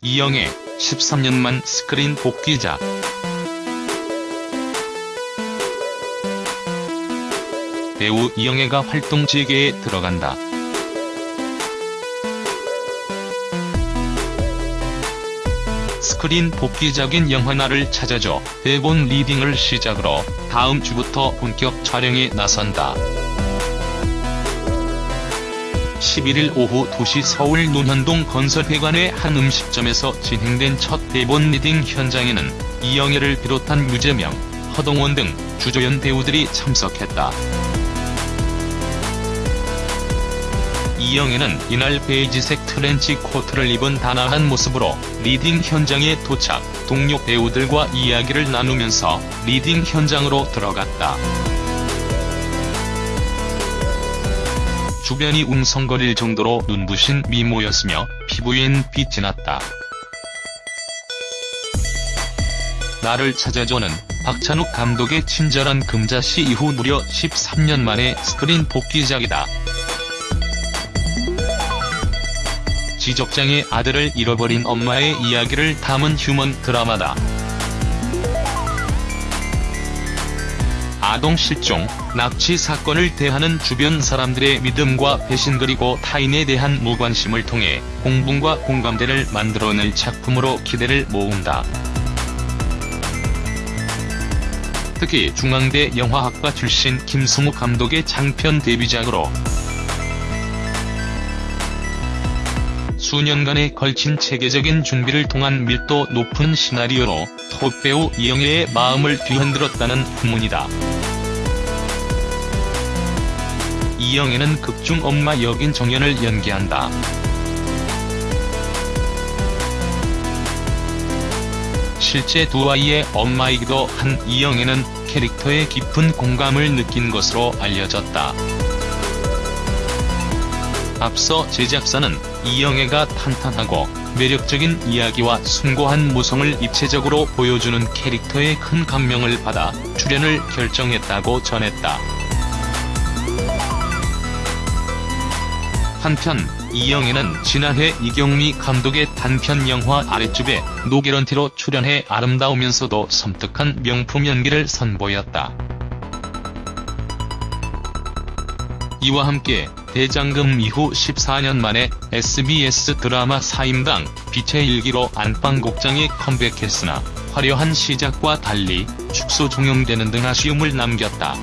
이영애, 13년만 스크린 복귀작. 배우 이영애가 활동 재개에 들어간다. 스크린 복귀작인 영화 나를 찾아줘 대본 리딩을 시작으로 다음 주부터 본격 촬영에 나선다. 11일 오후 2시 서울 논현동 건설회관의 한 음식점에서 진행된 첫 대본 리딩 현장에는 이영애를 비롯한 유재명, 허동원 등 주조연 배우들이 참석했다. 이영애는 이날 베이지색 트렌치 코트를 입은 단아한 모습으로 리딩 현장에 도착, 동료 배우들과 이야기를 나누면서 리딩 현장으로 들어갔다. 주변이 웅성거릴 정도로 눈부신 미모였으며 피부엔 빛이 났다. 나를 찾아줘는 박찬욱 감독의 친절한 금자씨 이후 무려 13년 만에 스크린 복귀작이다. 지적장애 아들을 잃어버린 엄마의 이야기를 담은 휴먼 드라마다. 아동 실종, 납치 사건을 대하는 주변 사람들의 믿음과 배신 그리고 타인에 대한 무관심을 통해 공분과 공감대를 만들어낼 작품으로 기대를 모은다. 특히 중앙대 영화학과 출신 김승우 감독의 장편 데뷔작으로 수년간에 걸친 체계적인 준비를 통한 밀도 높은 시나리오로 톱배우 이영애의 마음을 뒤흔들었다는 후문이다. 이영애는 극중 엄마 역인 정연을 연기한다. 실제 두 아이의 엄마이기도 한 이영애는 캐릭터에 깊은 공감을 느낀 것으로 알려졌다. 앞서 제작사는 이영애가 탄탄하고 매력적인 이야기와 숭고한 모성을 입체적으로 보여주는 캐릭터에 큰 감명을 받아 출연을 결정했다고 전했다. 한편 이영애는 지난해 이경미 감독의 단편 영화 아랫집에 노게런티로 출연해 아름다우면서도 섬뜩한 명품 연기를 선보였다. 이와 함께 대장금 이후 14년 만에 SBS 드라마 사임당 빛의 일기로 안방곡장에 컴백했으나 화려한 시작과 달리 축소 종영되는 등 아쉬움을 남겼다.